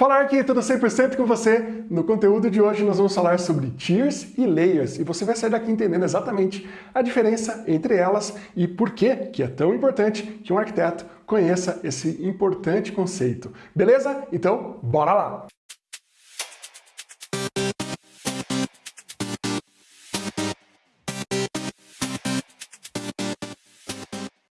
Falar aqui tudo 100% com você. No conteúdo de hoje nós vamos falar sobre tiers e layers e você vai sair daqui entendendo exatamente a diferença entre elas e por que que é tão importante que um arquiteto conheça esse importante conceito. Beleza? Então, bora lá!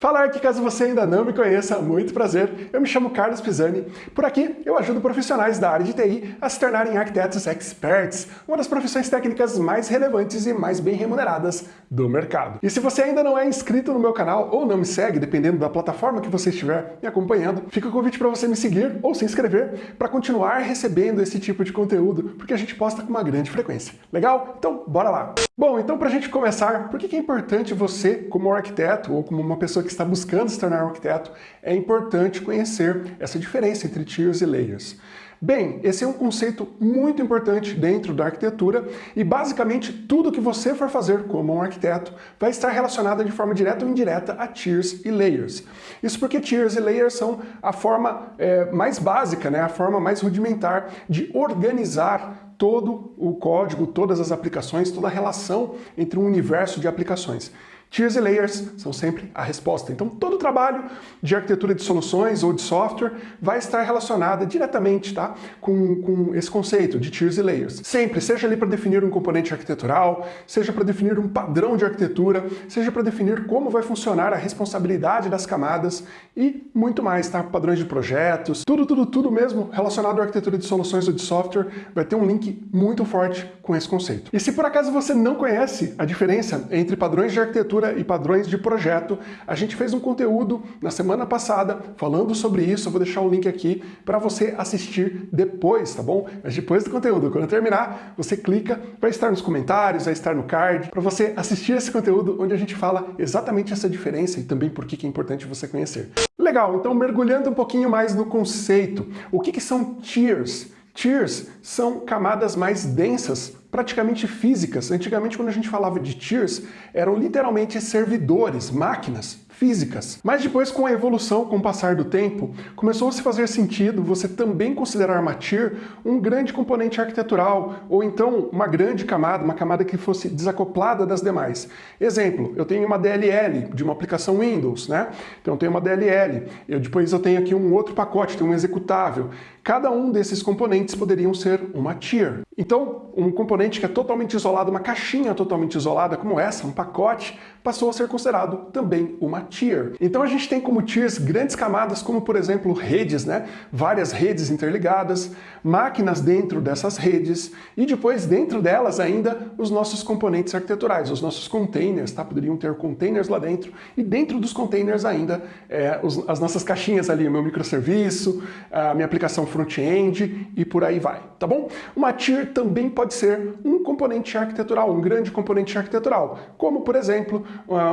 Falar que caso você ainda não me conheça, muito prazer, eu me chamo Carlos Pisani. Por aqui eu ajudo profissionais da área de TI a se tornarem arquitetos experts, uma das profissões técnicas mais relevantes e mais bem remuneradas do mercado. E se você ainda não é inscrito no meu canal ou não me segue, dependendo da plataforma que você estiver me acompanhando, fica o convite para você me seguir ou se inscrever para continuar recebendo esse tipo de conteúdo, porque a gente posta com uma grande frequência. Legal? Então, bora lá! Bom, então para a gente começar, por que é importante você, como arquiteto ou como uma pessoa que está buscando se tornar um arquiteto, é importante conhecer essa diferença entre tiers e layers? Bem, esse é um conceito muito importante dentro da arquitetura e basicamente tudo que você for fazer como um arquiteto vai estar relacionado de forma direta ou indireta a tiers e layers. Isso porque tiers e layers são a forma é, mais básica, né, a forma mais rudimentar de organizar todo o código, todas as aplicações, toda a relação entre um universo de aplicações. Tiers e layers são sempre a resposta. Então, todo o trabalho de arquitetura de soluções ou de software vai estar relacionado diretamente tá, com, com esse conceito de tiers e layers. Sempre, seja ali para definir um componente arquitetural, seja para definir um padrão de arquitetura, seja para definir como vai funcionar a responsabilidade das camadas e muito mais, tá? Padrões de projetos, tudo, tudo, tudo mesmo relacionado à arquitetura de soluções ou de software vai ter um link muito forte com esse conceito. E se por acaso você não conhece a diferença entre padrões de arquitetura arquitetura e padrões de projeto. A gente fez um conteúdo na semana passada falando sobre isso, eu vou deixar o link aqui para você assistir depois, tá bom? Mas depois do conteúdo, quando terminar, você clica, vai estar nos comentários, vai estar no card, para você assistir esse conteúdo onde a gente fala exatamente essa diferença e também por que é importante você conhecer. Legal, então mergulhando um pouquinho mais no conceito, o que, que são tiers? Tiers são camadas mais densas, praticamente físicas. Antigamente, quando a gente falava de tiers, eram literalmente servidores, máquinas físicas. Mas depois, com a evolução, com o passar do tempo, começou a se fazer sentido você também considerar uma tier um grande componente arquitetural, ou então uma grande camada, uma camada que fosse desacoplada das demais. Exemplo, eu tenho uma DLL de uma aplicação Windows, né? Então eu tenho uma DLL, eu, depois eu tenho aqui um outro pacote, tem um executável. Cada um desses componentes poderiam ser uma tier. Então, um componente que é totalmente isolado, uma caixinha totalmente isolada como essa, um pacote, passou a ser considerado também uma tier. Então a gente tem como tiers grandes camadas como, por exemplo, redes, né? várias redes interligadas, máquinas dentro dessas redes e depois dentro delas ainda os nossos componentes arquiteturais, os nossos containers, tá? poderiam ter containers lá dentro e dentro dos containers ainda é, os, as nossas caixinhas ali, o meu microserviço, a minha aplicação front-end e por aí vai, tá bom? Uma tier também pode ser um componente arquitetural, um grande componente arquitetural, como por exemplo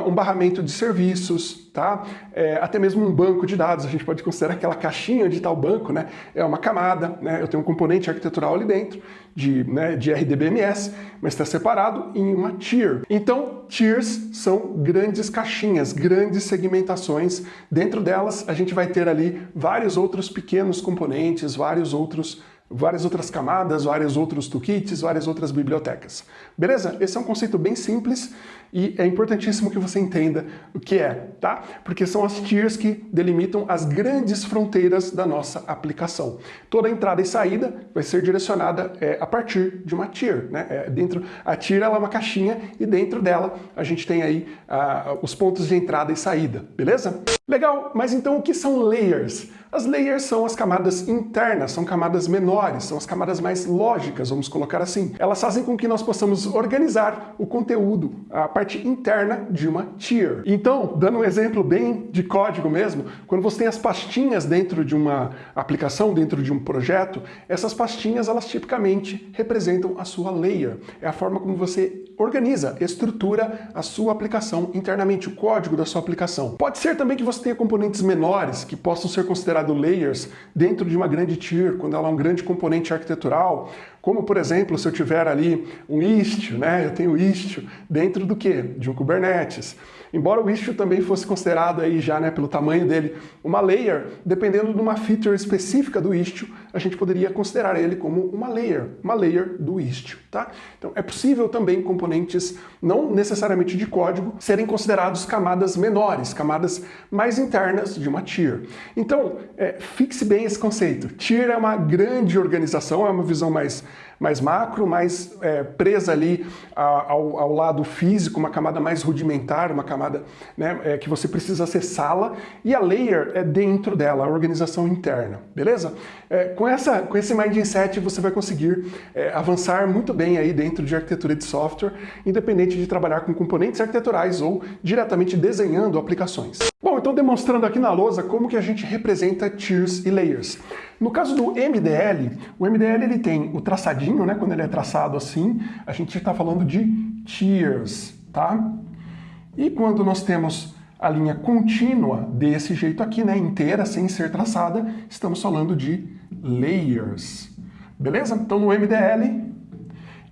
um barramento de serviços, tá? É, até mesmo um banco de dados, a gente pode considerar aquela caixinha de tal banco, né? É uma camada, né? Eu tenho um componente arquitetural ali dentro, de, né, de RDBMS, mas está separado em uma tier. Então, tiers são grandes caixinhas, grandes segmentações. Dentro delas, a gente vai ter ali vários outros pequenos componentes, vários outros várias outras camadas, vários outros toolkits, várias outras bibliotecas. Beleza? Esse é um conceito bem simples e é importantíssimo que você entenda o que é, tá? Porque são as tiers que delimitam as grandes fronteiras da nossa aplicação. Toda entrada e saída vai ser direcionada é, a partir de uma tier, né? É, dentro, a tier ela é uma caixinha e dentro dela a gente tem aí ah, os pontos de entrada e saída, beleza? Legal, mas então o que são layers? As layers são as camadas internas, são camadas menores, são as camadas mais lógicas, vamos colocar assim. Elas fazem com que nós possamos organizar o conteúdo, a parte interna de uma tier. Então, dando um exemplo bem de código mesmo, quando você tem as pastinhas dentro de uma aplicação, dentro de um projeto, essas pastinhas, elas tipicamente representam a sua layer. É a forma como você organiza, estrutura a sua aplicação internamente, o código da sua aplicação. Pode ser também que você tenha componentes menores que possam ser considerados layers dentro de uma grande tier, quando ela é um grande componente arquitetural, como, por exemplo, se eu tiver ali um Istio, né? eu tenho Istio dentro do que? De um Kubernetes. Embora o Istio também fosse considerado aí já, né, pelo tamanho dele, uma layer, dependendo de uma feature específica do Istio, a gente poderia considerar ele como uma layer, uma layer do Istio, tá? Então é possível também componentes não necessariamente de código serem considerados camadas menores, camadas mais internas de uma tier. Então, é, fixe bem esse conceito. Tier é uma grande organização, é uma visão mais mais macro, mais é, presa ali ao, ao, lado físico, uma camada mais rudimentar, uma camada né, é, que você precisa acessá-la, e a layer é dentro dela, a organização interna, beleza? É, com, essa, com esse mindset você vai conseguir é, avançar muito bem aí dentro de arquitetura de software, independente de trabalhar com componentes arquiteturais ou diretamente desenhando aplicações. Bom, então demonstrando aqui na lousa como que a gente representa tiers e layers. No caso do MDL, o MDL ele tem o traçadinho, né? Quando ele é traçado assim, a gente está falando de tiers, tá? E quando nós temos a linha contínua desse jeito aqui, né, inteira, sem ser traçada, estamos falando de layers. Beleza? Então no MDL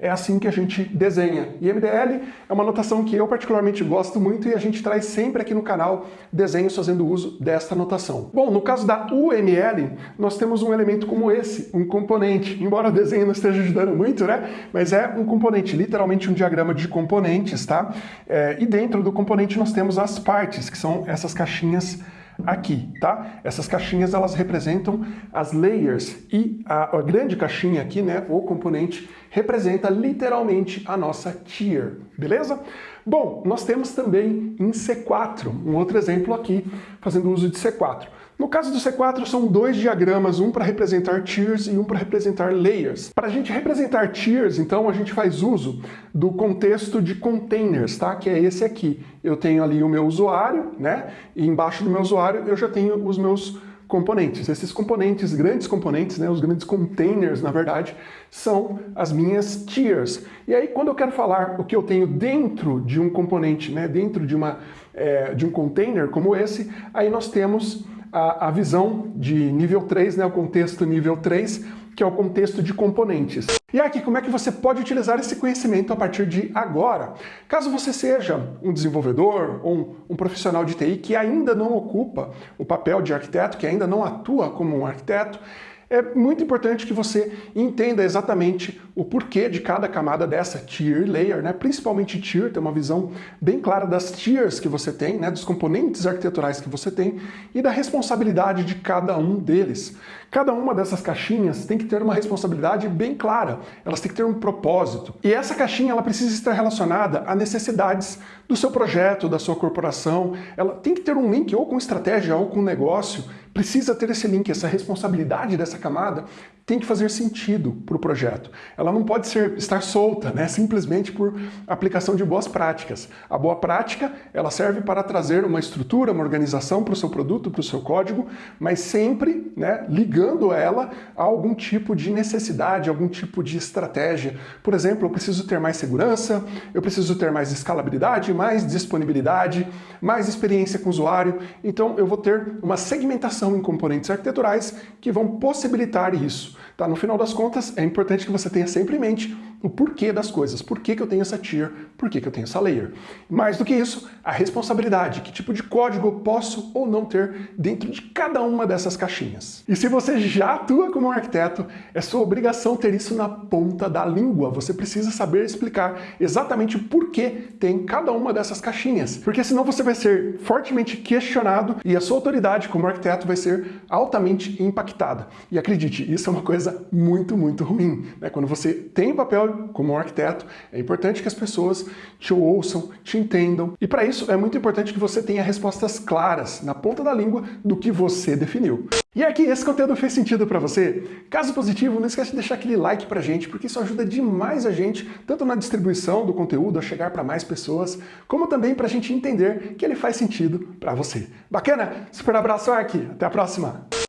é assim que a gente desenha. E MDL é uma notação que eu particularmente gosto muito e a gente traz sempre aqui no canal desenhos fazendo uso desta notação. Bom, no caso da UML, nós temos um elemento como esse, um componente. Embora o desenho não esteja ajudando muito, né? Mas é um componente, literalmente um diagrama de componentes, tá? É, e dentro do componente nós temos as partes, que são essas caixinhas aqui, tá? Essas caixinhas elas representam as layers e a, a, grande caixinha aqui, né, o componente, representa literalmente a nossa tier, beleza? Bom, nós temos também em C4, um outro exemplo aqui, fazendo uso de C4. No caso do C4, são dois diagramas, um para representar tiers e um para representar layers. Para a gente representar tiers, então, a gente faz uso do contexto de containers, tá? que é esse aqui. Eu tenho ali o meu usuário, né? e embaixo do meu usuário eu já tenho os meus componentes. Esses componentes, grandes componentes, né, os grandes containers, na verdade, são as minhas tiers. E aí, quando eu quero falar o que eu tenho dentro de um componente, né, dentro de, uma, é, de um container como esse, aí nós temos a, a visão de nível 3, né, o contexto nível 3, que é o contexto de componentes. E aqui, como é que você pode utilizar esse conhecimento a partir de agora? Caso você seja um desenvolvedor ou um, um, profissional de TI que ainda não ocupa o papel de arquiteto, que ainda não atua como um arquiteto, é muito importante que você entenda exatamente o porquê de cada camada dessa tier layer, né? principalmente tier, ter uma visão bem clara das tiers que você tem, né? dos componentes arquiteturais que você tem e da responsabilidade de cada um deles. Cada uma dessas caixinhas tem que ter uma responsabilidade bem clara, elas têm que ter um propósito. E essa caixinha ela precisa estar relacionada a necessidades do seu projeto, da sua corporação, ela tem que ter um link ou com estratégia ou com negócio precisa ter esse link, essa responsabilidade dessa camada tem que fazer sentido para o projeto. Ela não pode ser, estar solta, né, simplesmente por aplicação de boas práticas. A boa prática ela serve para trazer uma estrutura, uma organização para o seu produto, para o seu código, mas sempre né, ligando ela a algum tipo de necessidade, algum tipo de estratégia. Por exemplo, eu preciso ter mais segurança, eu preciso ter mais escalabilidade, mais disponibilidade, mais experiência com o usuário, então eu vou ter uma segmentação em componentes arquiteturais que vão possibilitar isso. Tá? No final das contas, é importante que você tenha sempre em mente o porquê das coisas, por que, que eu tenho essa tier, por que, que eu tenho essa layer. Mais do que isso, a responsabilidade, que tipo de código eu posso ou não ter dentro de cada uma dessas caixinhas. E se você já atua como um arquiteto, é sua obrigação ter isso na ponta da língua. Você precisa saber explicar exatamente o porquê tem cada uma dessas caixinhas. Porque senão você vai ser fortemente questionado e a sua autoridade como arquiteto vai ser altamente impactada. E acredite, isso é uma coisa muito, muito ruim. Né? Quando você tem papel como um arquiteto, é importante que as pessoas te ouçam, te entendam. E para isso é muito importante que você tenha respostas claras, na ponta da língua, do que você definiu. E aqui, esse conteúdo fez sentido para você? Caso positivo, não esquece de deixar aquele like pra gente, porque isso ajuda demais a gente, tanto na distribuição do conteúdo, a chegar para mais pessoas, como também para a gente entender que ele faz sentido para você. Bacana? Super abraço, Ark! Até a próxima!